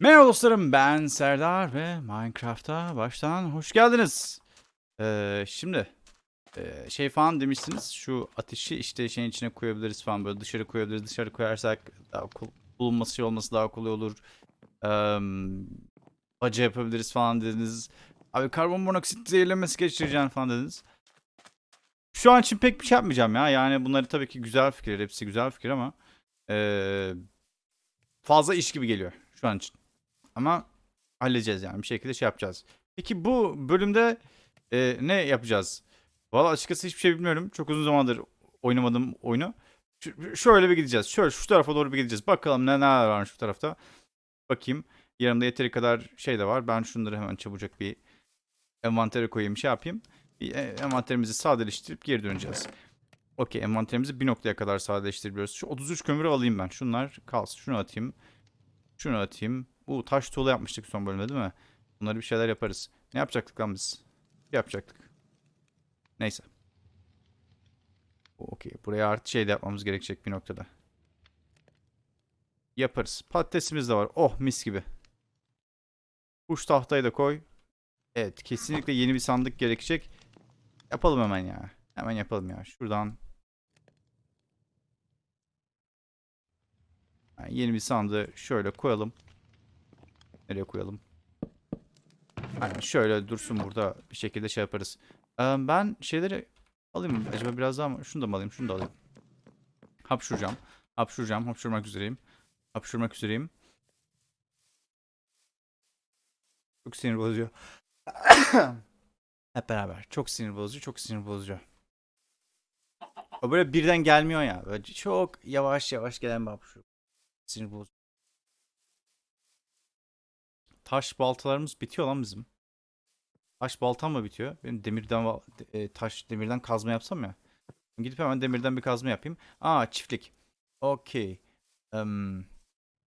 Merhaba dostlarım ben Serdar ve Minecraft'a baştan hoş geldiniz. Ee, şimdi e, şey falan demişsiniz şu ateşi işte şeyin içine koyabiliriz falan böyle dışarı koyabiliriz dışarı koyarsak daha bulunması şey olması daha kolay olur. Ee, baca yapabiliriz falan dediniz. Abi karbon monoksit zehirlenmesi geçireceğim falan dediniz. Şu an için pek bir şey yapmayacağım ya yani bunları tabii ki güzel fikirler hepsi güzel fikir ama ee, fazla iş gibi geliyor şu an için. Ama halledeceğiz yani bir şekilde şey yapacağız. Peki bu bölümde e, ne yapacağız? Valla açıkçası hiçbir şey bilmiyorum. Çok uzun zamandır oynamadım oyunu. Ş- şöyle bir gideceğiz. Şöyle şu tarafa doğru bir gideceğiz. Bakalım ne neler varmış şu tarafta. Bakayım. Yanımda yeteri kadar şey de var. Ben şunları hemen çabucak bir envantere koyayım şey yapayım. Bir e, envanterimizi sadeleştirip geri döneceğiz. Okey envanterimizi bir noktaya kadar sadeleştirebiliyoruz. Şu 33 kömürü alayım ben. Şunlar kalsın. Şunu atayım. Şunu atayım. Bu taş tuğla yapmıştık son bölümde değil mi? Bunları bir şeyler yaparız. Ne yapacaktık lan biz? Yapacaktık. Neyse. Okey. Buraya artı şey de yapmamız gerekecek bir noktada. Yaparız. Patatesimiz de var. Oh mis gibi. Kuş tahtayı da koy. Evet. Kesinlikle yeni bir sandık gerekecek. Yapalım hemen ya. Hemen yapalım ya. Şuradan. Yani yeni bir sandığı şöyle koyalım. Nereye koyalım? Aynen şöyle dursun burada bir şekilde şey yaparız. Ee, ben şeyleri alayım mı? Acaba biraz daha mı? Şunu da mı alayım? Şunu da alayım. Hapşuracağım. Hapşuracağım. Hapşurmak üzereyim. Hapşurmak üzereyim. Çok sinir bozucu. Hep beraber. Çok sinir bozucu. Çok sinir bozucu. O böyle birden gelmiyor ya. Böyle çok yavaş yavaş gelen bir hapşur. Sinir bozucu. Taş baltalarımız bitiyor lan bizim. Taş baltam mı bitiyor? Benim demirden e, taş demirden kazma yapsam ya. Gidip hemen demirden bir kazma yapayım. Aa çiftlik. Okey. Em,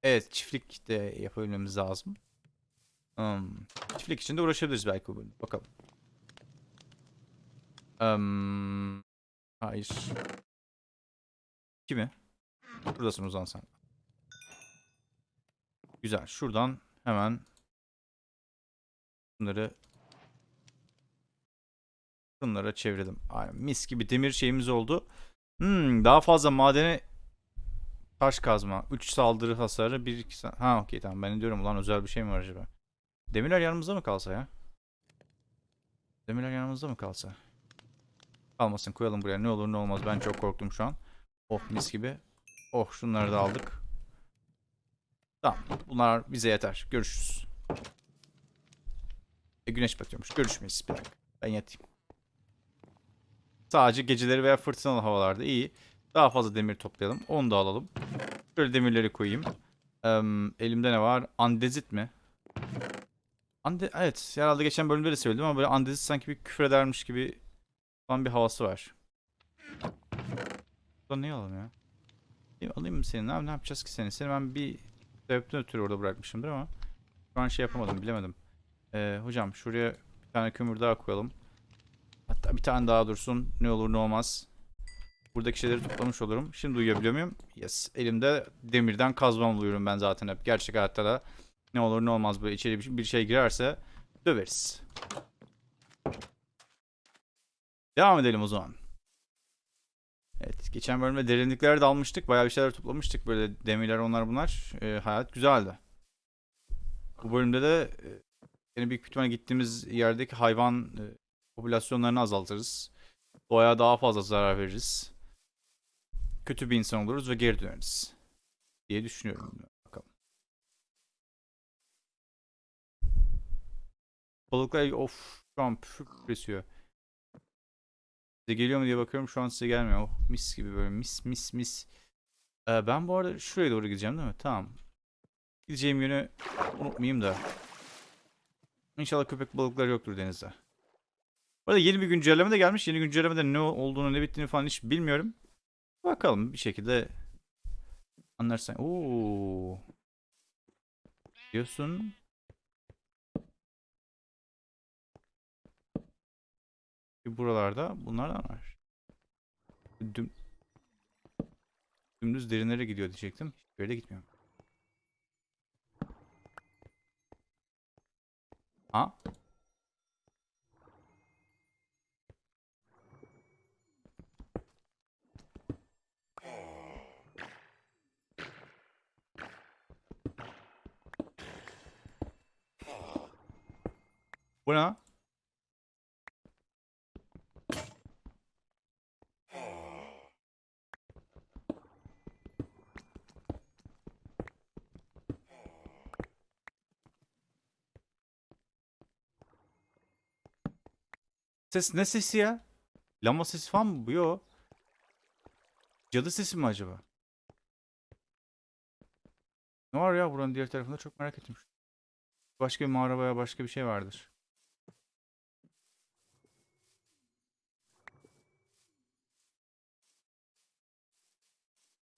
evet çiftlik de yapabilmemiz lazım. Em, çiftlik için de uğraşabiliriz belki bu. Bakalım. Em, hayır. Kimi? Buradasın Ozan sen. Güzel. Şuradan hemen Bunları bunlara çevirdim. Aynen, mis gibi demir şeyimiz oldu. Hmm, daha fazla madene taş kazma. 3 saldırı hasarı 1 2 Ha okey tamam ben diyorum ulan özel bir şey mi var acaba? Demirler yanımızda mı kalsa ya? Demirler yanımızda mı kalsa? Kalmasın koyalım buraya ne olur ne olmaz ben çok korktum şu an. Oh mis gibi. Oh şunları da aldık. Tamam bunlar bize yeter. Görüşürüz. E, güneş batıyormuş. Görüşmeyiz bir dakika. Ben yatayım. Sadece geceleri veya fırtınalı havalarda iyi. Daha fazla demir toplayalım. Onu da alalım. Şöyle demirleri koyayım. Em, elimde ne var? Andezit mi? Ande evet. Herhalde geçen bölümde de söyledim ama böyle andezit sanki bir küfür edermiş gibi falan bir havası var. Buradan ne alalım ya? Alayım mı seni? Ne, ne yapacağız ki seni? Seni ben bir sebepten ötürü orada bırakmışımdır ama şu an şey yapamadım bilemedim. Ee, hocam şuraya bir tane kömür daha koyalım. Hatta bir tane daha dursun. Ne olur ne olmaz. Buradaki şeyleri toplamış olurum. Şimdi uyuyabiliyor muyum? Yes. Elimde demirden kazmam uyuyorum ben zaten hep. Gerçek hayatta da ne olur ne olmaz böyle içeri bir- şey girerse döveriz. Devam edelim o zaman. Evet. Geçen bölümde derinliklere dalmıştık. Bayağı bir şeyler toplamıştık. Böyle demirler onlar bunlar. Ee, hayat güzeldi. Bu bölümde de Yine büyük ihtimalle gittiğimiz yerdeki hayvan e, popülasyonlarını azaltırız. Doğaya daha fazla zarar veririz. Kötü bir insan oluruz ve geri döneriz. Diye düşünüyorum. Bakalım. Balıklar of şu an püfür esiyor. Size geliyor mu diye bakıyorum şu an size gelmiyor. Oh mis gibi böyle mis mis mis. Ee, ben bu arada şuraya doğru gideceğim değil mi? Tamam. Gideceğim yönü unutmayayım da. İnşallah köpek balıkları yoktur denizde. Bu arada yeni bir güncelleme de gelmiş. Yeni güncellemede ne olduğunu ne bittiğini falan hiç bilmiyorum. Bakalım bir şekilde anlarsan. Oo. Diyorsun. Buralarda bunlardan var. Düm Dümdüz derinlere gidiyor diyecektim. Hiçbir yere gitmiyor. Ha? Bu ne? Ses ne sesi ya? Lama sesi falan mı bu? Yo. Cadı sesi mi acaba? Ne var ya buranın diğer tarafında çok merak ettim. Başka bir mağara veya başka bir şey vardır.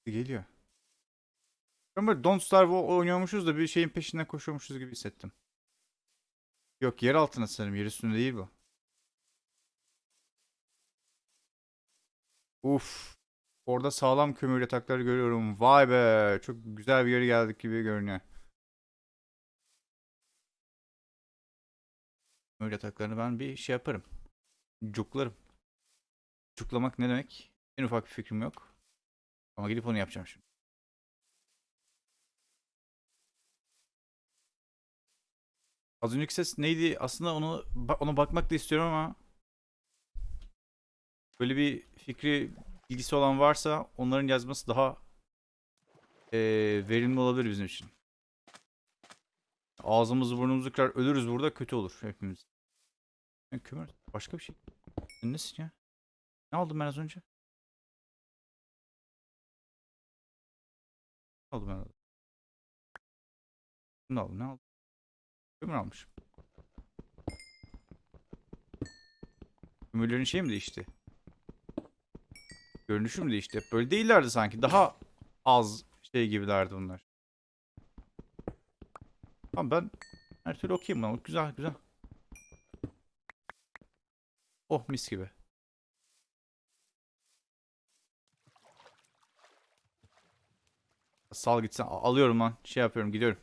Geliyor. Ben böyle Don't Starve oynuyormuşuz da bir şeyin peşinden koşuyormuşuz gibi hissettim. Yok yer altına sanırım. Yer üstünde değil bu. Uf. Orada sağlam kömür yatakları görüyorum. Vay be. Çok güzel bir yere geldik gibi görünüyor. Kömür yataklarını ben bir şey yaparım. Cuklarım. Cuklamak ne demek? En ufak bir fikrim yok. Ama gidip onu yapacağım şimdi. Az önceki ses neydi? Aslında onu ona bakmak da istiyorum ama böyle bir fikri bilgisi olan varsa onların yazması daha eee, verimli olabilir bizim için. Ağzımızı burnumuzu kırar ölürüz burada kötü olur hepimiz. Ya kömür başka bir şey. Nesin ya? Ne aldım ben az önce? Ne aldım ben? az- Ne aldım? Ne aldım? Kömür almışım. Kömürlerin şey mi değişti? Görünüşü mü değişti? Hep Böyle değillerdi sanki. Daha az şey gibilerdi bunlar. Tamam ben her türlü okuyayım buna. Güzel güzel. Oh mis gibi. Sal gitsen. Alıyorum lan. Şey yapıyorum gidiyorum.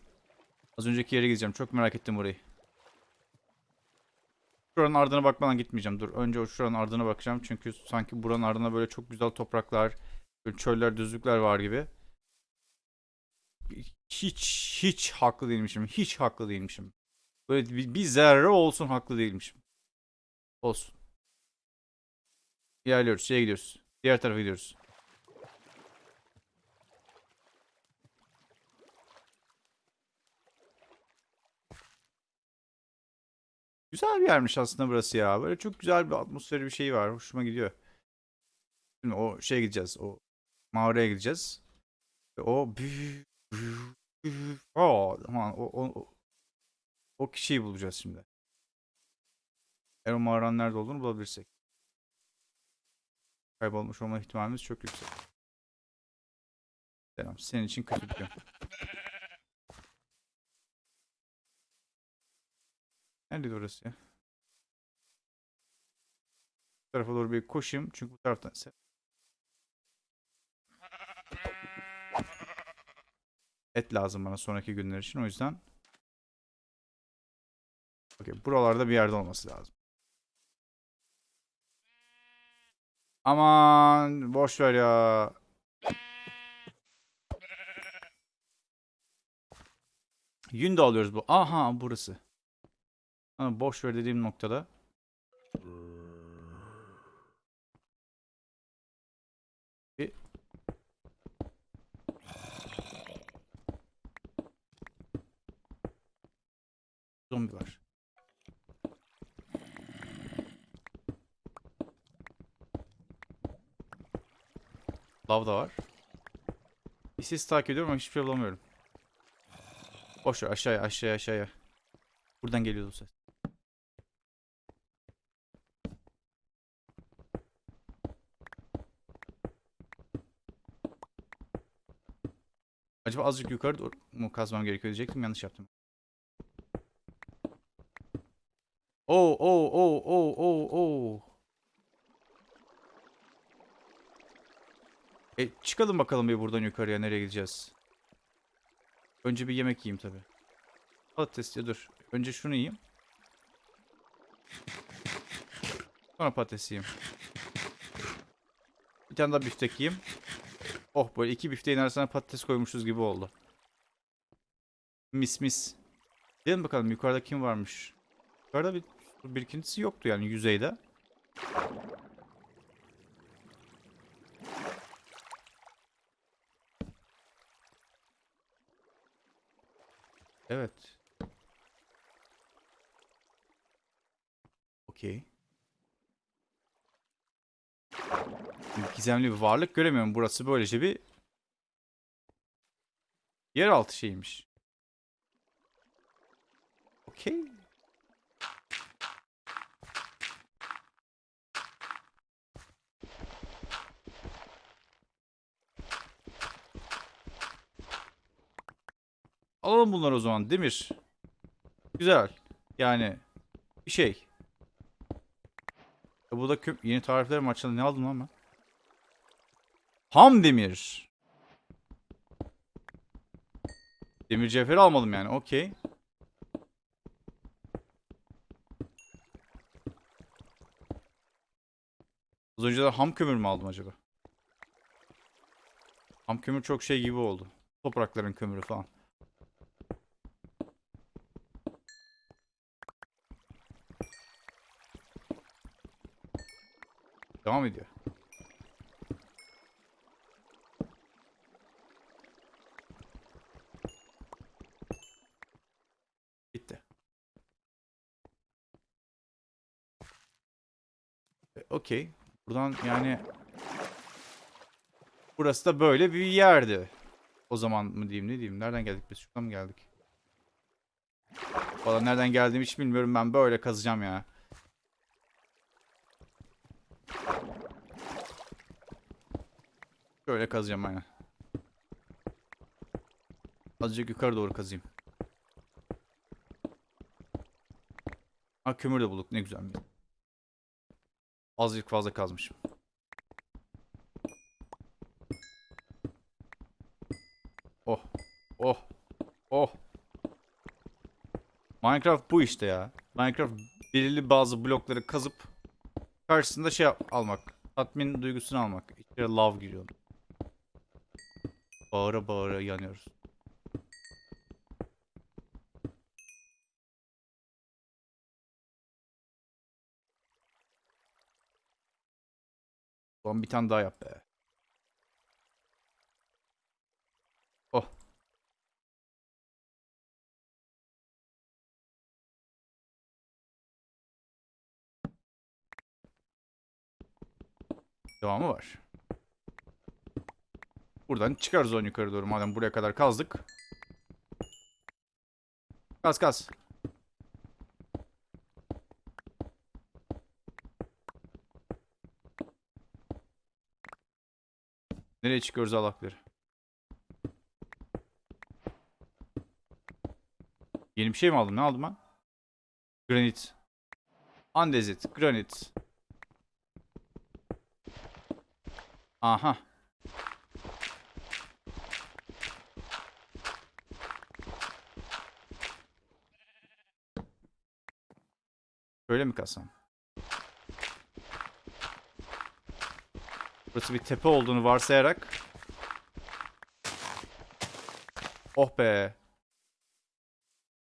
Az önceki yere gideceğim. Çok merak ettim burayı. Şuranın ardına bakmadan gitmeyeceğim. Dur önce o şuranın ardına bakacağım. Çünkü sanki buranın ardına böyle çok güzel topraklar, çöller, düzlükler var gibi. Hiç hiç haklı değilmişim. Hiç haklı değilmişim. Böyle bir, bir zerre olsun haklı değilmişim. Olsun. İlerliyoruz. Şeye gidiyoruz. Diğer tarafa gidiyoruz. Güzel bir yermiş aslında burası ya. Böyle çok güzel bir atmosferi bir şey var. Hoşuma gidiyor. Şimdi o şeye gideceğiz. O mağaraya gideceğiz. Ve o o, o, o, o kişiyi bulacağız şimdi. Eğer o mağaranın nerede olduğunu bulabilirsek. Kaybolmuş olma ihtimalimiz çok yüksek. Selam. Senin için kötü bir gün. Nerede orası ya? Bu tarafa doğru bir koşayım. Çünkü bu taraftan et lazım bana sonraki günler için. O yüzden Okey, buralarda bir yerde olması lazım. Aman boş ver ya. Yün de alıyoruz bu. Aha burası. Ha, boş ver dediğim noktada. Bir zombi var. Lav da var. Ses takip ediyorum ama hiçbir şey bulamıyorum. Boş ver aşağıya aşağıya aşağıya. Buradan geliyordu ses. Acaba azıcık yukarı mu kazmam gerekiyor diyecektim yanlış yaptım. Oo oo oo oo oo oo. E çıkalım bakalım bir buradan yukarıya nereye gideceğiz. Önce bir yemek yiyeyim tabi. Patates ya dur. Önce şunu yiyeyim. Sonra patates yiyeyim. Bir tane daha biftek yiyeyim. Oh böyle iki bifteğin arasına patates koymuşuz gibi oldu. Mis mis. Gidelim bakalım yukarıda kim varmış. Yukarıda bir birikintisi yoktu yani yüzeyde. Evet. Okey. Bir Gizemli bir varlık göremiyorum. Burası böylece bir yeraltı şeymiş. Okey. Alalım bunları o zaman. Demir. Güzel. Yani bir şey. E bu da yeni tarifler mi açıldı? Ne aldım lan ben? Ham demir. Demir cevheri almadım yani. Okey. Az önce de ham kömür mü aldım acaba? Ham kömür çok şey gibi oldu. Toprakların kömürü falan. Devam ediyor. Bitti. E, Okey. Buradan yani burası da böyle bir yerdi. O zaman mı diyeyim ne diyeyim? Nereden geldik biz? Şuradan mı geldik? Valla nereden geldiğimi hiç bilmiyorum. Ben böyle kazacağım ya. Böyle kazacağım aynen. Azıcık yukarı doğru kazayım. Ha kömür de bulduk ne güzel. Azıcık fazla kazmışım. Oh. Oh. Oh. Minecraft bu işte ya. Minecraft belirli bazı blokları kazıp karşısında şey almak. Tatmin duygusunu almak. İçeri love giriyor. Bağıra bağıra yanıyoruz. Ulan bir tane daha yap be. Oh. Devamı var. Buradan çıkarız on yukarı doğru madem buraya kadar kazdık. Kaz kaz. Nereye çıkıyoruz Allah'ları? Yeni bir şey mi aldım? Ne aldım ben? Granit. Andezit. Granit. Aha. Böyle mi kalsam? Burası bir tepe olduğunu varsayarak. Oh be.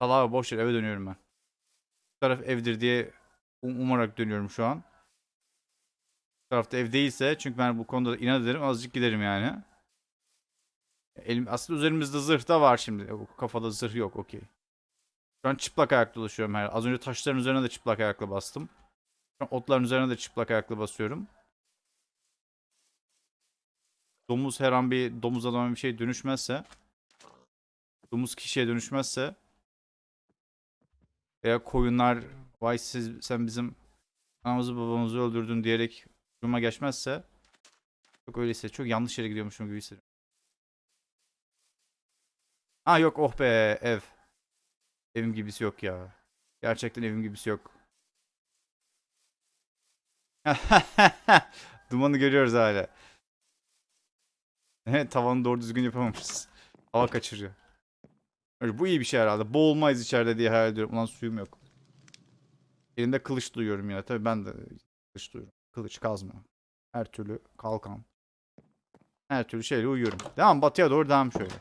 Salaha boş ver eve dönüyorum ben. Bu taraf evdir diye um- umarak dönüyorum şu an. Bu tarafta ev değilse çünkü ben bu konuda inat ederim azıcık giderim yani. Elim, aslında üzerimizde zırh da var şimdi. O kafada zırh yok okey. Şu an çıplak ayak dolaşıyorum her. Az önce taşların üzerine de çıplak ayakla bastım. Şu an otların üzerine de çıplak ayakla basıyorum. Domuz her an bir domuz adama bir şey dönüşmezse domuz kişiye dönüşmezse veya koyunlar vay siz sen bizim anamızı babamızı öldürdün diyerek duruma geçmezse çok öyleyse çok yanlış yere gidiyormuşum gibi hissediyorum. Ha yok oh be ev. Evim gibisi yok ya. Gerçekten evim gibisi yok. Dumanı görüyoruz hala. Evet tavanı doğru düzgün yapamamışız. Hava kaçırıyor. Öyle, bu iyi bir şey herhalde. Boğulmayız içeride diye hayal ediyorum. Ulan suyum yok. Elinde kılıç duyuyorum yine. Tabii ben de kılıç duyuyorum. Kılıç kazma. Her türlü kalkan. Her türlü şeyle uyuyorum. Devam batıya doğru devam şöyle.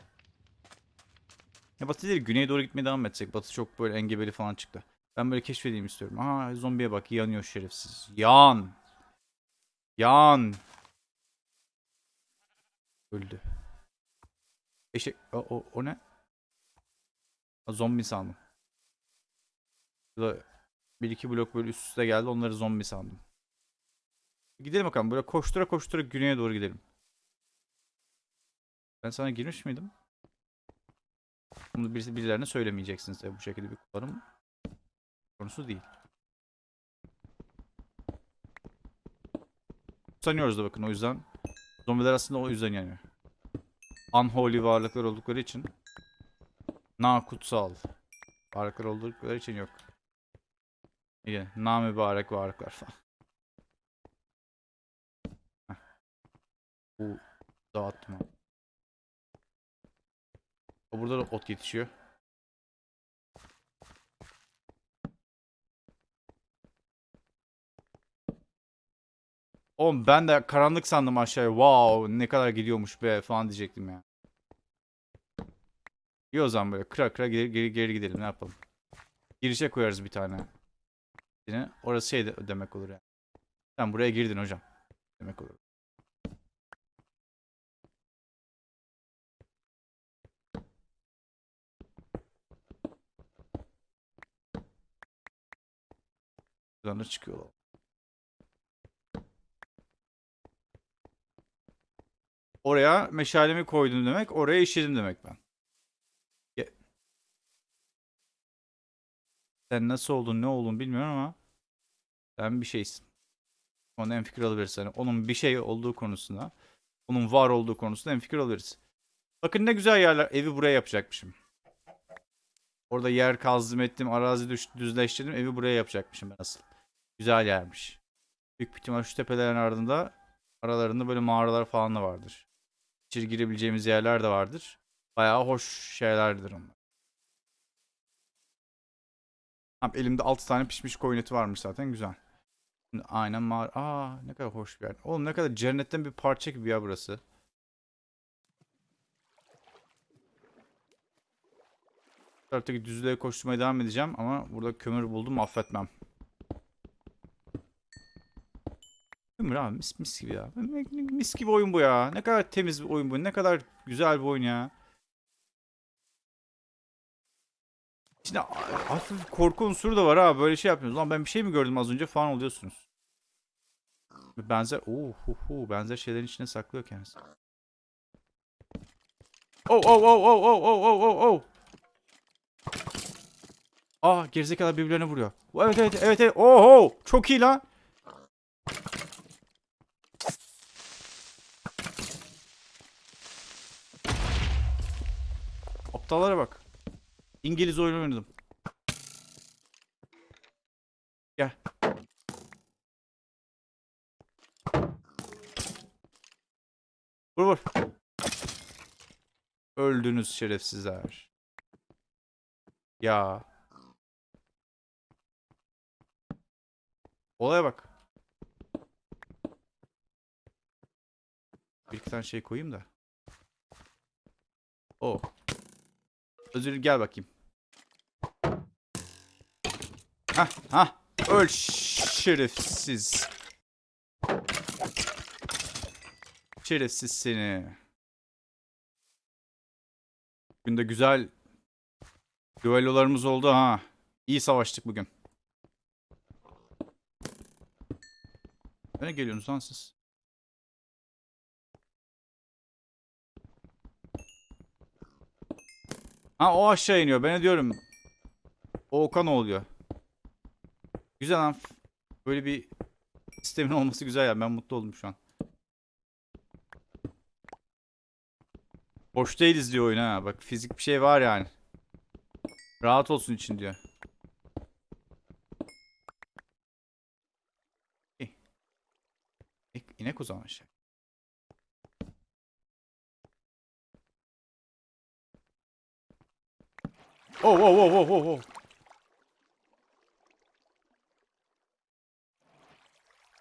Ya batı değil güneye doğru gitmeye devam etsek. Batı çok böyle engebeli falan çıktı. Ben böyle keşfedeyim istiyorum. Aa zombiye bak yanıyor şerefsiz. Yan. Yan. Öldü. Eşek. O, o, o ne? Zombi sandım. Burada bir iki blok böyle üst üste geldi. Onları zombi sandım. Gidelim bakalım. Böyle koştura koştura güneye doğru gidelim. Ben sana girmiş miydim? Bunu birisi birilerine söylemeyeceksiniz bu şekilde bir kullanım konusu değil. Sanıyoruz da bakın o yüzden. Zombiler aslında o yüzden yanıyor. Unholy varlıklar oldukları için. Na kutsal. Varlıklar oldukları için yok. İyi. Na mübarek varlıklar falan. Bu. O Burada da ot yetişiyor. Oğlum ben de karanlık sandım aşağıya. Wow ne kadar gidiyormuş be falan diyecektim ya. İyi o zaman böyle kıra kıra geri, geri, geri gidelim ne yapalım. Girişe koyarız bir tane. Yine orası şey de demek olur yani. Sen buraya girdin hocam. Demek olur. Buradan da çıkıyorlar. Oraya meşalemi koydum demek. Oraya işledim demek ben. Sen nasıl oldun ne oldun bilmiyorum ama sen bir şeysin. Ona en fikir alabiliriz. Yani onun bir şey olduğu konusunda, onun var olduğu konusunda en fikir alırız. Bakın ne güzel yerler. Evi buraya yapacakmışım. Orada yer kazdım ettim, arazi düş, düzleştirdim. Evi buraya yapacakmışım ben asıl. Güzel yermiş. Büyük bir ihtimal şu tepelerin ardında aralarında böyle mağaralar falan da vardır. İçeri girebileceğimiz yerler de vardır. Bayağı hoş şeylerdir onlar. Tamam, elimde 6 tane pişmiş koyun eti varmış zaten güzel. Şimdi aynen mağara. Aa ne kadar hoş bir yer. Oğlum ne kadar cennetten bir parça gibi ya burası. Bu taraftaki düzlüğe koşturmaya devam edeceğim ama burada kömür buldum affetmem. Kömür abi mis mis gibi ya. Mis gibi oyun bu ya. Ne kadar temiz bir oyun bu. Ne kadar güzel bir oyun ya. A- hafif korku unsuru da var ha. Böyle şey yapıyorsunuz. Lan ben bir şey mi gördüm az önce falan oluyorsunuz. Benzer, oh, benzer şeylerin içine saklıyor kendisi. Oh, oh, oh, oh, oh, oh, oh, oh, oh. Aa, gerizekalı birbirlerine vuruyor. Evet, evet, evet, evet. Oho, çok iyi lan. Aptallara bak. İngiliz oyunu oynadım. Gel. Vur vur. Öldünüz şerefsizler. Ya. Olaya bak. Bir iki tane şey koyayım da. O. Özür gel bakayım. Hah hah. Öl şerefsiz. Şerefsiz seni. Bugün de güzel düellolarımız oldu ha. İyi savaştık bugün. Ne geliyorsunuz lan siz? Ha o aşağı iniyor. Ben diyorum? Okan oluyor. Güzel lan. Böyle bir sistemin olması güzel ya. Ben mutlu oldum şu an. Boş değiliz diyor oyun ha. Bak fizik bir şey var yani. Rahat olsun için diyor. İnek o zaman şey. Oh oh oh oh oh oh.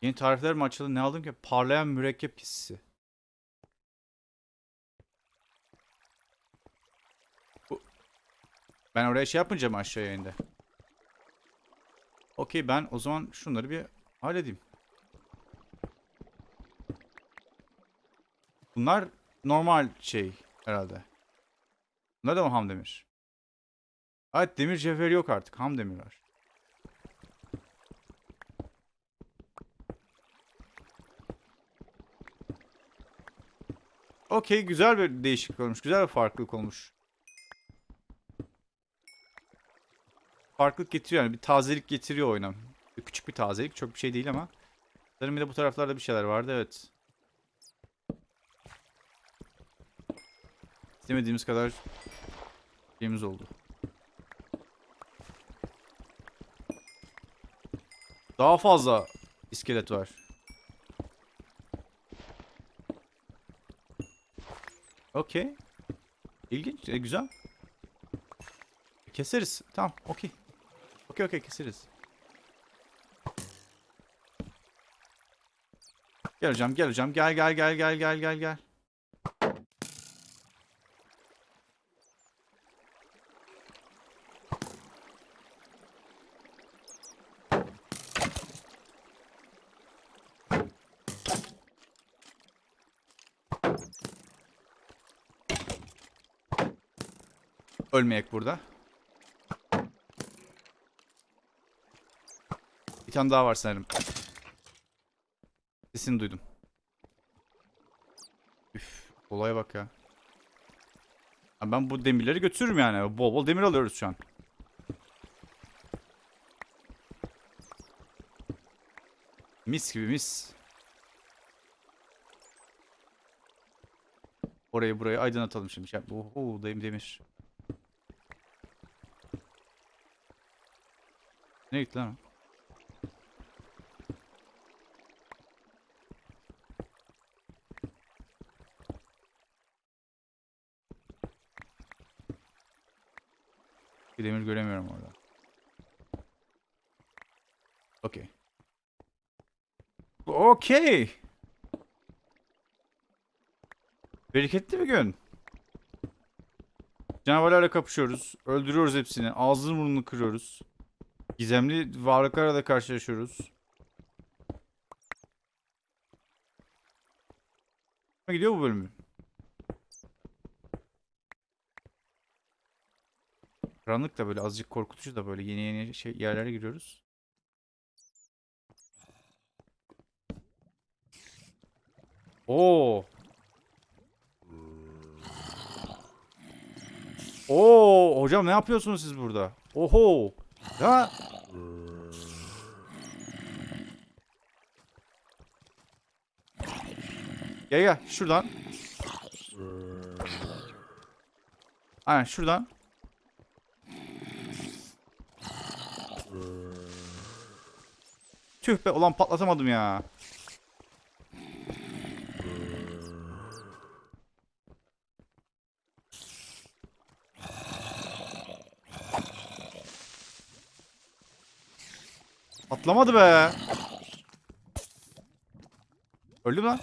Yeni tarifler mi açıldı? Ne aldım ki? Parlayan mürekkep hissi. Bu... Ben oraya şey yapınca mı aşağıya indi? Okey ben o zaman şunları bir halledeyim. Bunlar normal şey herhalde. Bunlar da mı ham demir? Evet demir cevheri yok artık. Ham demir var. Okey güzel bir değişiklik olmuş. Güzel bir farklılık olmuş. Farklılık getiriyor yani bir tazelik getiriyor oyuna. Küçük bir tazelik çok bir şey değil ama. Sanırım bir de bu taraflarda bir şeyler vardı evet. İstemediğimiz kadar şeyimiz oldu. Daha fazla iskelet var. Okey. İlginç. e, güzel. Keseriz. Tamam. Okey. Okey okey keseriz. Gel hocam gel hocam. Gel gel gel gel gel gel gel. Ölmeyek burada. Bir tane daha var sanırım. Sesini duydum. Üf, olaya bak ya. Ha, Ben bu demirleri götürürüm yani. Bol bol demir alıyoruz şu an. Mis gibi mis. Orayı burayı aydınlatalım şimdi. Şey, Oho, demir demir. Ne gitti lan? Bir demir göremiyorum orada. Okey. Okey. Bereketli bir gün. Canavarlarla kapışıyoruz. Öldürüyoruz hepsini. Ağzını burnunu kırıyoruz. Gizemli varlıklarla da karşılaşıyoruz. Gidiyor bu bölümü. Karanlık da böyle azıcık korkutucu da böyle yeni yeni şey yerlere giriyoruz. Oo. Oo, hocam ne yapıyorsunuz siz burada? Oho. Ya. Gel gel şuradan. Aynen şuradan. Tüh be ulan patlatamadım ya. Patlamadı be. Öldü mü lan?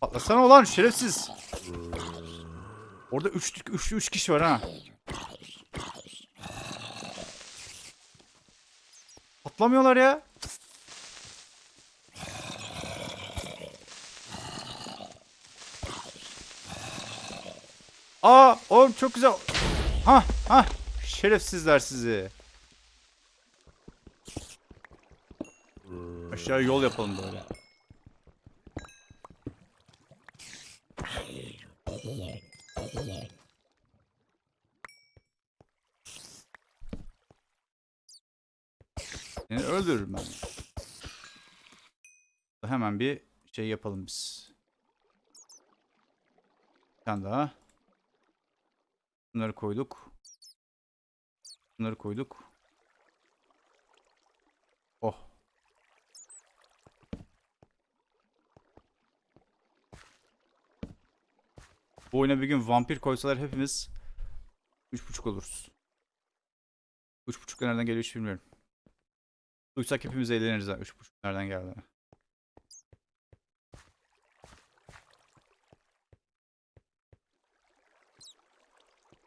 Patlasana ulan şerefsiz. Orada 3 3 3 kişi var ha. Patlamıyorlar ya. Aa, oğlum çok güzel. Ha, ha. Şerefsizler sizi. Aşağı yol yapalım böyle. Seni öldürürüm ben. Hemen bir şey yapalım biz. Bir tane daha. Bunları koyduk. Bunları koyduk. Oh. Bu oyuna bir gün vampir koysalar hepimiz 3.5 oluruz. Üç buçuk nereden geliyor hiç bilmiyorum. Duysak hepimiz eğleniriz ha. Üç buçuk nereden geldi.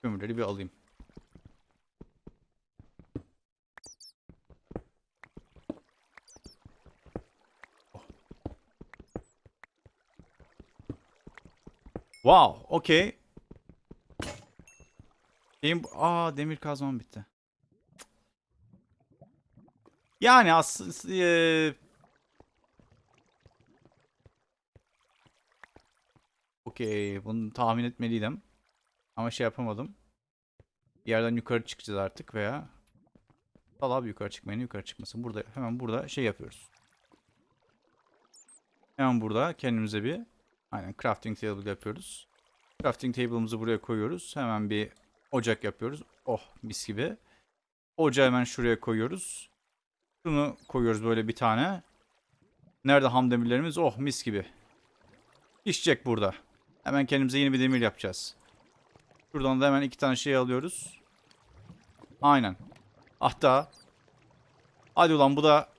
Kömürleri bir alayım. Wow, okey. Benim aa demir kazmam bitti. Yani aslında eee, Okey, bunu tahmin etmeliydim. Ama şey yapamadım. Bir yerden yukarı çıkacağız artık veya Dal abi yukarı çıkmayın, yukarı çıkmasın. Burada hemen burada şey yapıyoruz. Hemen burada kendimize bir aynen crafting table yapıyoruz. Crafting table'ımızı buraya koyuyoruz. Hemen bir ocak yapıyoruz. Oh mis gibi. Ocağı hemen şuraya koyuyoruz. Şunu koyuyoruz böyle bir tane. Nerede ham demirlerimiz? Oh mis gibi. Pişecek burada. Hemen kendimize yeni bir demir yapacağız. Şuradan da hemen iki tane şey alıyoruz. Aynen. Hatta hadi ulan bu da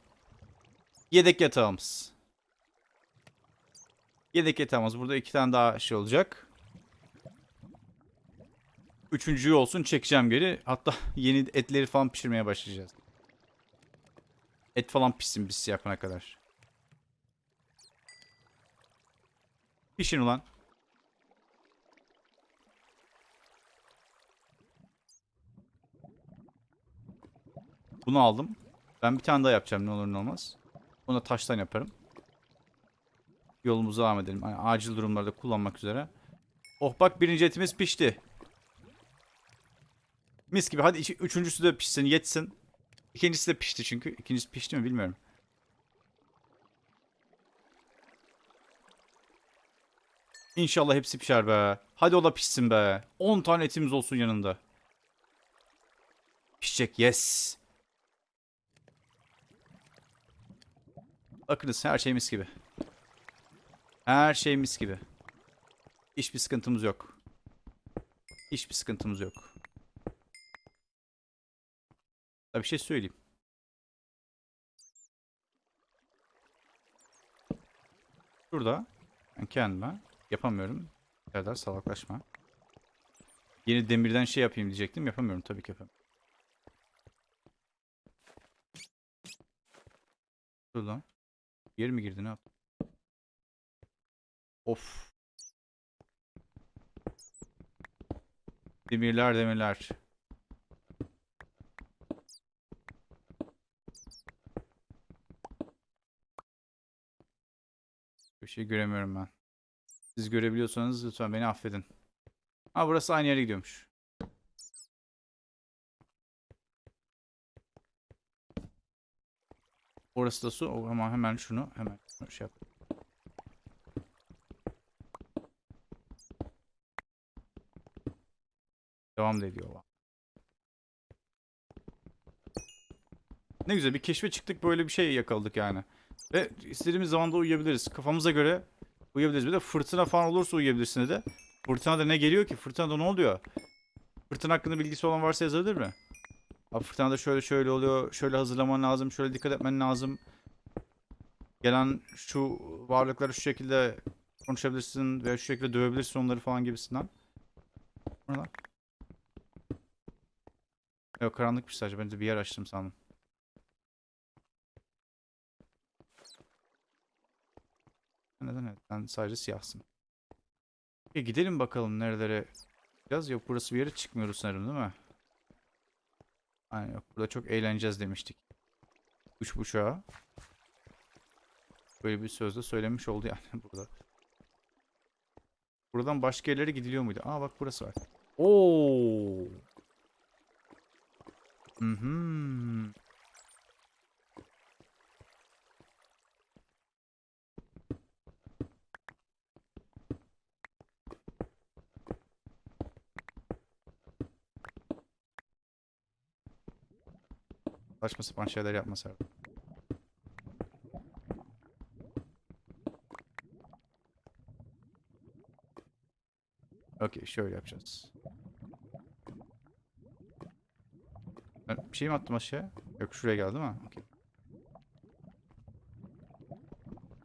yedek yatağımız. Yedek yatağımız. Burada iki tane daha şey olacak. Üçüncüyü olsun çekeceğim geri. Hatta yeni etleri falan pişirmeye başlayacağız. Et falan pişsin biz yapana kadar. Pişin ulan. Bunu aldım. Ben bir tane daha yapacağım ne olur ne olmaz. Onu da taştan yaparım. Yolumuza devam edelim. Yani acil durumlarda kullanmak üzere. Oh bak birinci etimiz pişti. Mis gibi. Hadi üçüncüsü de pişsin, yetsin. İkincisi de pişti çünkü. İkincisi pişti mi bilmiyorum. İnşallah hepsi pişer be. Hadi o da pişsin be. 10 tane etimiz olsun yanında. Pişecek yes. Bakınız her şey mis gibi. Her şey mis gibi. Hiçbir sıkıntımız yok. Hiçbir sıkıntımız yok. Ya bir şey söyleyeyim. Şurada ben kendime yapamıyorum. Serdar salaklaşma. Yeni demirden şey yapayım diyecektim. Yapamıyorum tabii ki yapamıyorum. Şuradan. Yer mi girdi ne yaptı? Of. Demirler demirler. Bir şey göremiyorum ben. Siz görebiliyorsanız lütfen beni affedin. Ha burası aynı yere gidiyormuş. Orası da su ama hemen şunu hemen şunu şey yap. Devam da ediyor. Ne güzel bir keşfe çıktık böyle bir şey yakaladık yani. Ve istediğimiz zaman da uyuyabiliriz. Kafamıza göre uyuyabiliriz. Bir de fırtına falan olursa uyuyabilirsin de. Fırtınada ne geliyor ki? Fırtınada ne oluyor? Fırtına hakkında bilgisi olan varsa yazabilir mi? Abi fırtınada şöyle şöyle oluyor. Şöyle hazırlaman lazım. Şöyle dikkat etmen lazım. Gelen şu varlıkları şu şekilde konuşabilirsin veya şu şekilde dövebilirsin onları falan gibisinden. Ne lan? Yok karanlıkmış sadece. Ben de bir yer açtım sandım. Neden evet? Sen sadece siyahsın. E gidelim bakalım nerelere. Biraz yok burası bir yere çıkmıyoruz sanırım değil mi? Aynen yok burada çok eğleneceğiz demiştik. Üç buçuğa. Böyle bir sözde söylemiş oldu yani burada. Buradan başka yerlere gidiliyor muydu? Aa bak burası var. Oo. Mhm. Saçma sapan şeyler yapma Serdar. Okey şöyle yapacağız. Ben bir şey mi attım aşağıya? Yok şuraya geldi mi? Okey.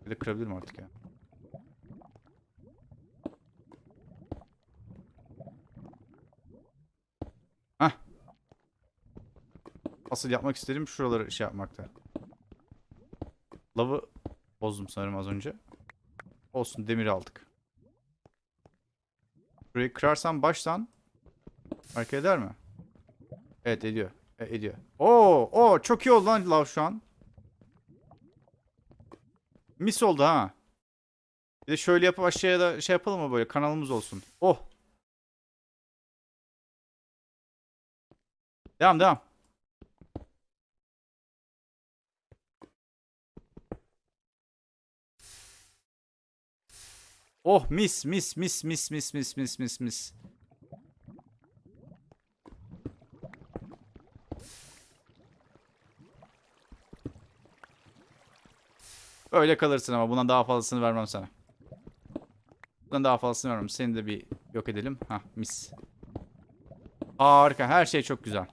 Bir de kırabilirim artık ya. Asıl yapmak istediğim şuraları şey yapmakta. Lavı bozdum sanırım az önce. Olsun demir aldık. Burayı kırarsam baştan fark eder mi? Evet ediyor. E, ediyor. Oo, oo çok iyi oldu lan lav şu an. Mis oldu ha. Bir de şöyle yapıp aşağıya da şey yapalım mı böyle kanalımız olsun. Oh. Devam devam. Oh mis mis mis mis mis mis mis mis mis. Öyle kalırsın ama bundan daha fazlasını vermem sana. Bundan daha fazlasını vermem. Seni de bir yok edelim. Ha mis. Harika. Her şey çok güzel.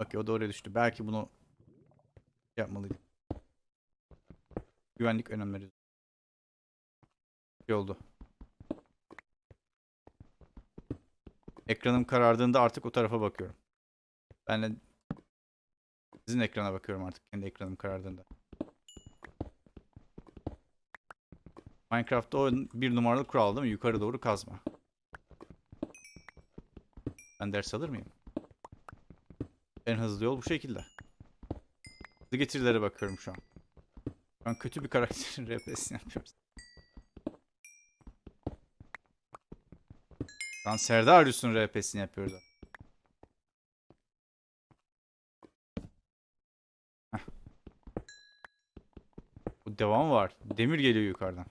Bak o da oraya düştü. Belki bunu yapmalıydım. Güvenlik önemleri. İyi oldu. Ekranım karardığında artık o tarafa bakıyorum. Ben de sizin ekrana bakıyorum artık. Kendi ekranım karardığında. Minecraft'ta o bir numaralı kural değil mi? Yukarı doğru kazma. Ben ders alır mıyım? En hızlı yol bu şekilde. Hızlı getirilere bakıyorum şu an. An kötü bir karakterin RP'sini yapıyoruz. An Serdar Yusuf'un RP'sini yapıyoruz. Heh. Bu devam var. Demir geliyor yukarıdan.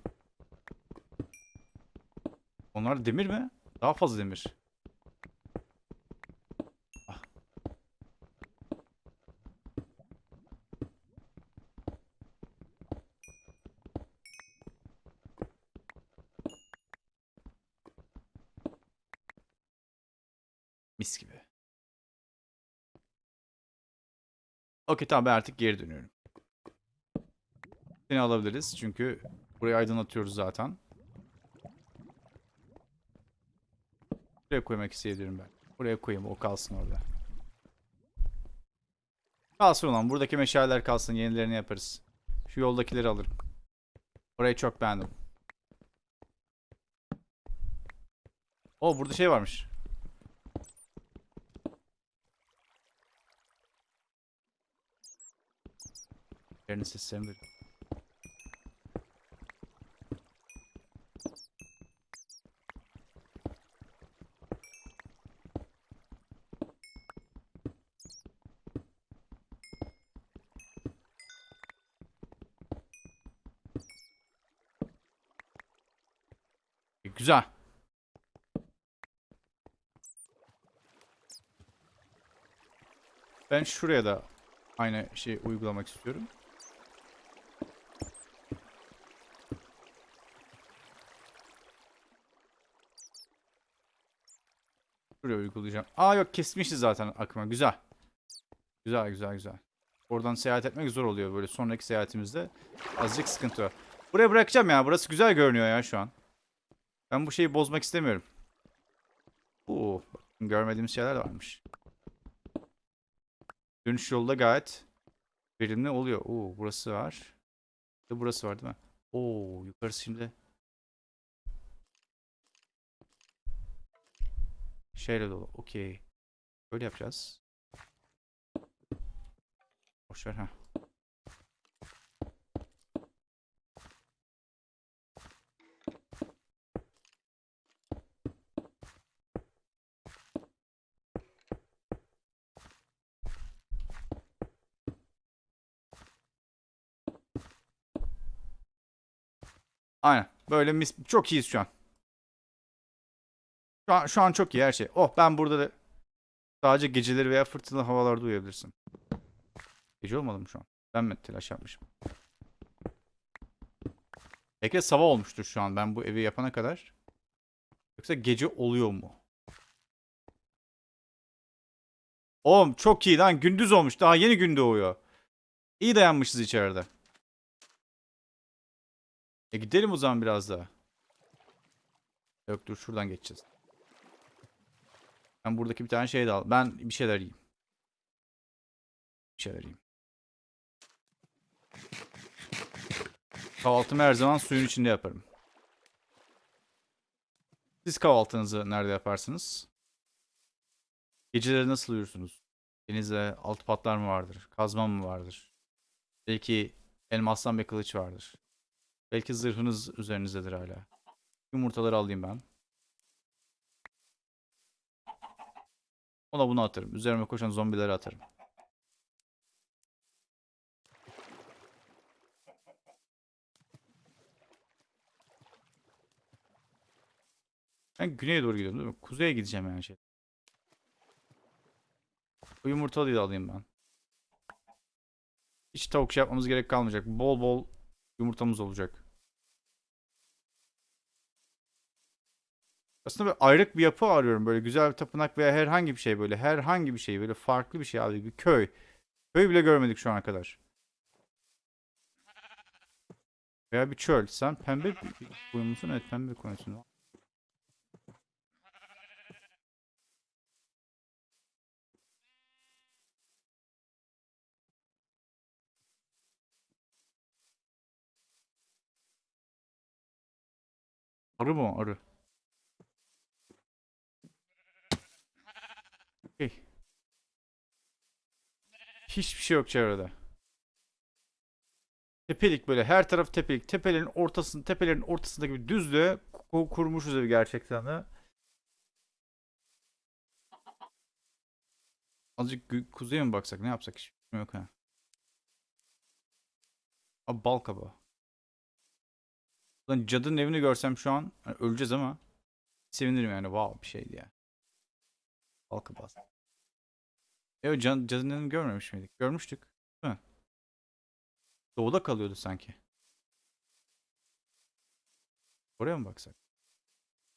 Onlar demir mi? Daha fazla demir. Ah. Mis gibi. Okey tamam ben artık geri dönüyorum. Seni alabiliriz çünkü burayı aydınlatıyoruz zaten. Buraya koymak isteyebilirim ben. Buraya koyayım o kalsın orada. Kalsın ulan buradaki meşaleler kalsın yenilerini yaparız. Şu yoldakileri alırım. Orayı çok beğendim. O burada şey varmış. Yerini seslerini duydum. E, Güzel. Ben şuraya da aynı şeyi uygulamak istiyorum. Şuraya uygulayacağım. Aa yok kesmişiz zaten akıma. Güzel. Güzel güzel güzel. Oradan seyahat etmek zor oluyor böyle sonraki seyahatimizde. Azıcık sıkıntı var. Buraya bırakacağım ya. Burası güzel görünüyor ya şu an. Ben bu şeyi bozmak istemiyorum. Oo, görmediğimiz şeyler varmış. Dönüş yolu da gayet verimli oluyor. Oo, burası var. Burası var değil mi? Oo, yukarısı şimdi. Şeyle dolu. Okey. Böyle yapacağız. Boşver ha. Aynen. Böyle mis çok iyiyiz şu an. Şu an, şu an çok iyi her şey. Oh ben burada da sadece geceleri veya fırtınalı havalarda uyuyabilirsin. Gece olmadı mı şu an? Ben mi telaş yapmışım? Belki sabah olmuştur şu an ben bu evi yapana kadar. Yoksa gece oluyor mu? Oğlum çok iyi lan gündüz olmuş. Daha yeni gün doğuyor. İyi dayanmışız içeride. E gidelim o zaman biraz daha. Yok dur şuradan geçeceğiz. Ben buradaki bir tane şey de al. Ben bir şeyler yiyeyim. Bir şeyler yiyeyim. Kahvaltımı her zaman suyun içinde yaparım. Siz kahvaltınızı nerede yaparsınız? Geceleri nasıl uyursunuz? Denizde altı patlar mı vardır? Kazma mı vardır? Belki elmastan bir kılıç vardır. Belki zırhınız üzerinizdedir hala. Yumurtaları alayım ben. Ona bunu atarım. Üzerime koşan zombileri atarım. Ben güneye doğru gidiyorum değil mi? Kuzeye gideceğim yani şey. Bu yumurtalıyı da alayım ben. Hiç tavuk şey yapmamız gerek kalmayacak. Bol bol yumurtamız olacak. Aslında böyle ayrık bir yapı arıyorum. Böyle güzel bir tapınak veya herhangi bir şey böyle. Herhangi bir şey böyle farklı bir şey abi. Bir köy. Köy bile görmedik şu ana kadar. Veya bir çöl. Sen pembe koyun Evet pembe koyunsun. Arı mı? Arı. Okey. Hiçbir şey yok çevrede. Tepelik böyle her taraf tepelik. Tepelerin ortasında, tepelerin ortasındaki bir düzlüğe ku- kurmuşuz evi gerçekten de. Azıcık kuzeye mi baksak ne yapsak hiç fikrim yok ha. Abi bal kabağı. Lan cadının evini görsem şu an hani öleceğiz ama sevinirim yani. Wow bir şeydi ya. Bal kabağı. Evet can, cadının evini görmemiş miydik? Görmüştük. Değil mi? Doğuda kalıyordu sanki. Oraya mı baksak?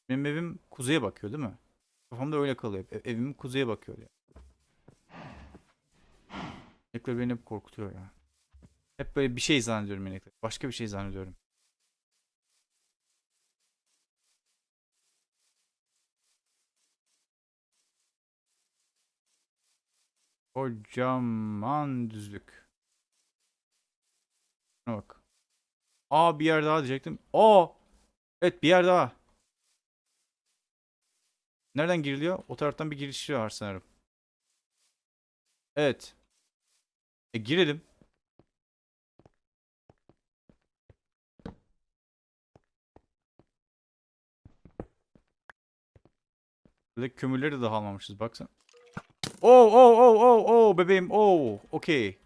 Benim evim kuzeye bakıyor değil mi? Kafamda öyle kalıyor. Ev- Evim kuzeye bakıyor ya. Inekler beni hep korkutuyor ya. Hep böyle bir şey zannediyorum inekler. Başka bir şey zannediyorum. Kocaman düzlük. Şuna bak. Aa bir yer daha diyecektim. Aa! Evet bir yer daha. Nereden giriliyor? O taraftan bir giriş var sanırım. Evet. E girelim. Buradaki kömürleri daha almamışız baksana. Oo oo oo oo oo bebeğim oo. Okey.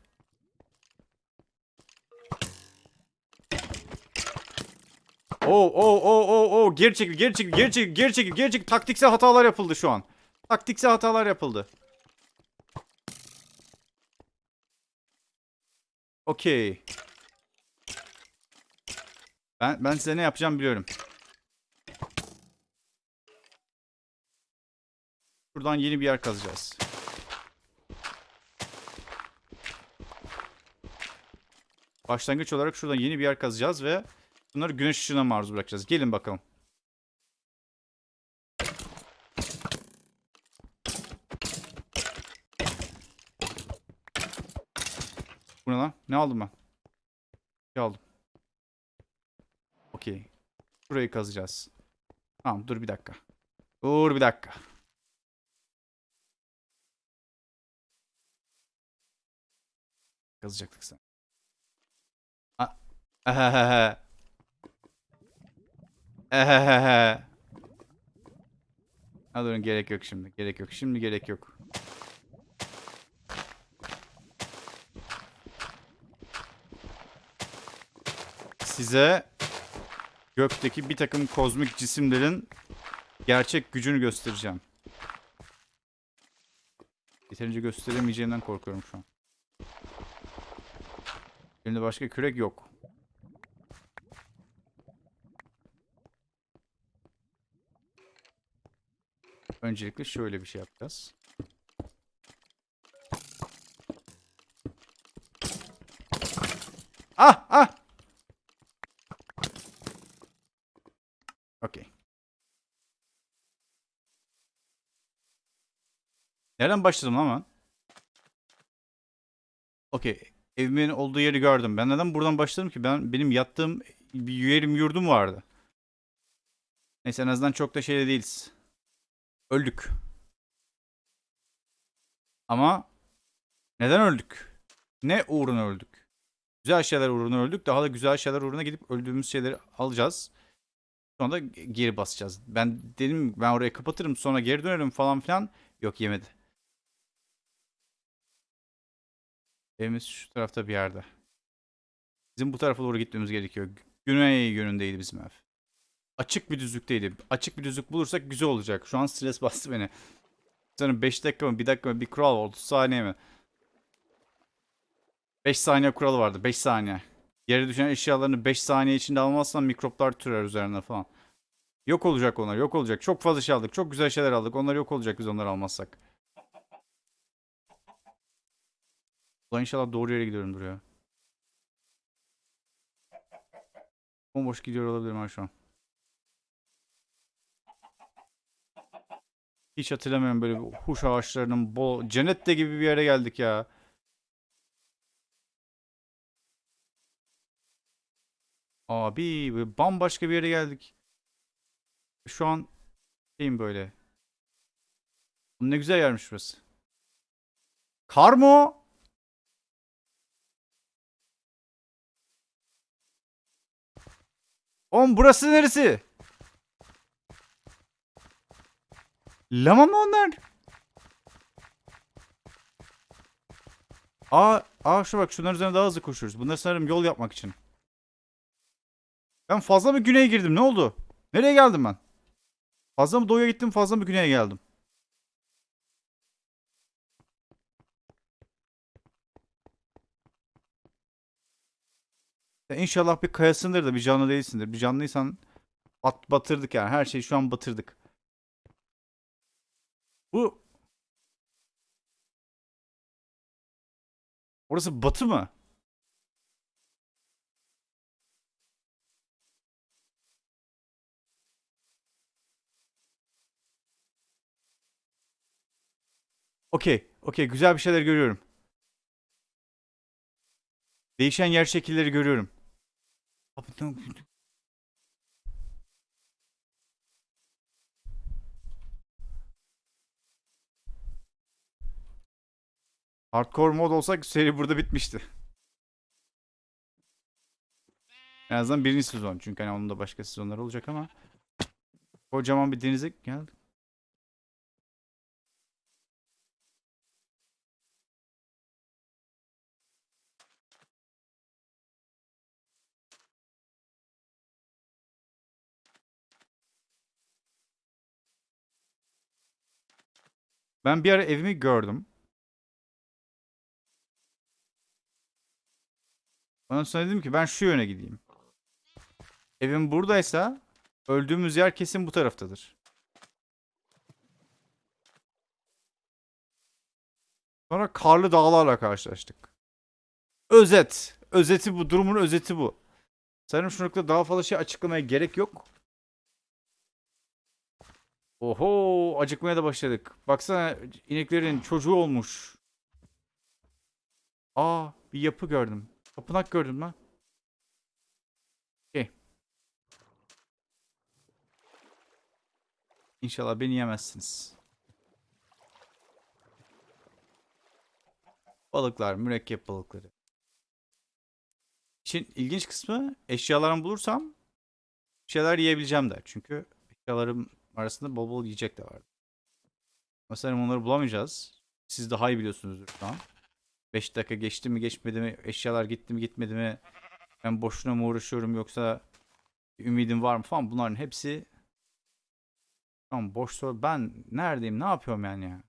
Oo oo oo oo oo geri çekil geri çekil geri çekil geri çekil geri çekil taktiksel hatalar yapıldı şu an. Taktiksel hatalar yapıldı. Okey. Ben ben size ne yapacağım biliyorum. Şuradan yeni bir yer kazacağız. Başlangıç olarak şuradan yeni bir yer kazacağız ve bunları güneş ışığına maruz bırakacağız. Gelin bakalım. Bu ne lan? Ne aldım ben? Ne aldım? Okey. Burayı kazacağız. Tamam dur bir dakika. Dur bir dakika. Kazacaktık sen. Ehehehe. Ehehehe. Ha durun gerek yok şimdi. Gerek yok. Şimdi gerek yok. Size gökteki bir takım kozmik cisimlerin gerçek gücünü göstereceğim. Yeterince gösteremeyeceğimden korkuyorum şu an. Elimde başka kürek yok. Öncelikle şöyle bir şey yapacağız. Ah ah. Okey. Nereden başladım ama? Okey. Evimin olduğu yeri gördüm. Ben neden buradan başladım ki? Ben benim yattığım bir yerim yurdum vardı. Neyse en azından çok da şeyde değiliz. Öldük. Ama neden öldük? Ne uğruna öldük? Güzel şeyler uğruna öldük. Daha da güzel şeyler uğruna gidip öldüğümüz şeyleri alacağız. Sonra da geri basacağız. Ben dedim ben orayı kapatırım sonra geri dönerim falan filan. Yok yemedi. Evimiz şu tarafta bir yerde. Bizim bu tarafa doğru gitmemiz gerekiyor. Güney yönündeydi bizim ev. Açık bir düzlükteydi. Açık bir düzlük bulursak güzel olacak. Şu an stres bastı beni. Sanırım 5 dakika mı 1 dakika mı bir kural var. 30 saniye mi? 5 saniye kuralı vardı. 5 saniye. Yere düşen eşyalarını 5 saniye içinde almazsan mikroplar türer üzerine falan. Yok olacak onlar. Yok olacak. Çok fazla şey aldık. Çok güzel şeyler aldık. Onlar yok olacak biz onları almazsak. Ulan inşallah doğru yere gidiyorum duruyor. Bomboş gidiyor olabilirim ha şu an. Hiç hatırlamıyorum böyle huş ağaçlarının bol cennette gibi bir yere geldik ya. Abi böyle bambaşka bir yere geldik. Şu an şeyim böyle. Ne güzel yermiş burası. Kar mı o? Oğlum burası neresi? Lama mı onlar? Aa, aa şu bak şunların üzerine daha hızlı koşuyoruz. Bunlar sanırım yol yapmak için. Ben fazla mı güneye girdim? Ne oldu? Nereye geldim ben? Fazla mı doğuya gittim, fazla mı güneye geldim? Ya inşallah bir kayasındır da bir canlı değilsindir. Bir canlıysan bat batırdık yani. Her şeyi şu an batırdık. Bu Orası batı mı? Okey. Okey. Güzel bir şeyler görüyorum. Değişen yer şekilleri görüyorum. Hardcore mod olsak seri burada bitmişti. En azından birinci sezon. Çünkü hani onun da başka sezonları olacak ama. Kocaman bir denize geldik. Ben bir ara evimi gördüm. Ondan sonra dedim ki ben şu yöne gideyim. Evim buradaysa öldüğümüz yer kesin bu taraftadır. Sonra karlı dağlarla karşılaştık. Özet. Özeti bu. Durumun özeti bu. Sanırım şu noktada daha fazla şey açıklamaya gerek yok. Oho acıkmaya da başladık. Baksana ineklerin çocuğu olmuş. Aa bir yapı gördüm. Tapınak gördüm lan. Okey. İnşallah beni yemezsiniz. Balıklar, mürekkep balıkları. İşin ilginç kısmı eşyalarımı bulursam şeyler yiyebileceğim de. Çünkü eşyalarım arasında bol bol yiyecek de vardı. Mesela onları bulamayacağız. Siz daha iyi biliyorsunuzdur şu an. 5 dakika geçti mi geçmedi mi eşyalar gitti mi gitmedi mi? Ben boşuna mı uğraşıyorum yoksa ümidim var mı falan? Bunların hepsi Tamam boş soru. Ben neredeyim ne yapıyorum yani? Ya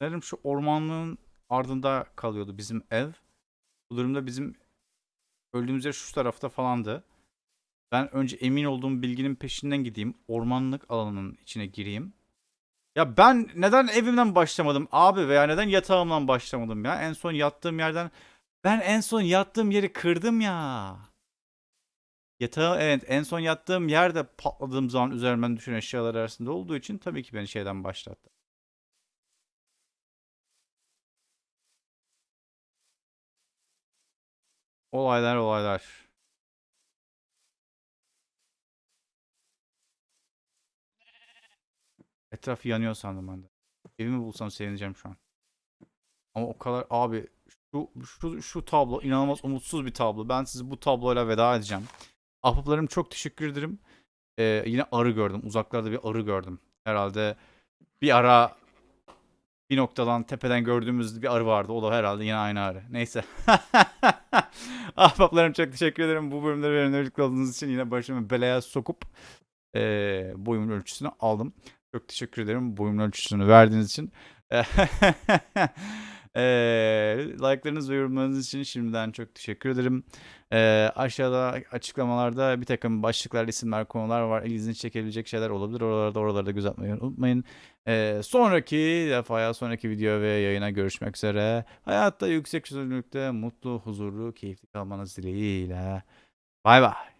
Sanırım şu ormanlığın ardında kalıyordu bizim ev. Bu durumda bizim öldüğümüz yer şu tarafta falandı. Ben önce emin olduğum bilginin peşinden gideyim. Ormanlık alanının içine gireyim ya ben neden evimden başlamadım abi veya neden yatağımdan başlamadım ya? En son yattığım yerden ben en son yattığım yeri kırdım ya. Yatağı evet en son yattığım yerde patladığım zaman üzerimden düşen eşyalar arasında olduğu için tabii ki beni şeyden başlattı. Olaylar olaylar. Etraf yanıyor sandım ben de. Evimi bulsam sevineceğim şu an. Ama o kadar abi şu şu şu tablo inanılmaz umutsuz bir tablo. Ben sizi bu tabloyla veda edeceğim. Ahbaplarım çok teşekkür ederim. Ee, yine arı gördüm. Uzaklarda bir arı gördüm. Herhalde bir ara bir noktadan tepeden gördüğümüz bir arı vardı. O da herhalde yine aynı arı. Neyse. Ahbaplarım çok teşekkür ederim. Bu bölümde benimle birlikte olduğunuz için yine başımı belaya sokup eee boyumun ölçüsünü aldım. Çok teşekkür ederim boyumun ölçüsünü verdiğiniz için. Eee like'larınız ve yorumlarınız için şimdiden çok teşekkür ederim. Eee, aşağıda açıklamalarda bir takım başlıklar, isimler, konular var. İlginizi çekebilecek şeyler olabilir. Oralarda oralarda göz atmayı unutmayın. Eee, sonraki defaya, sonraki video ve yayına görüşmek üzere. Hayatta yüksek çözünürlükte mutlu, huzurlu, keyifli kalmanız dileğiyle. Bay bay.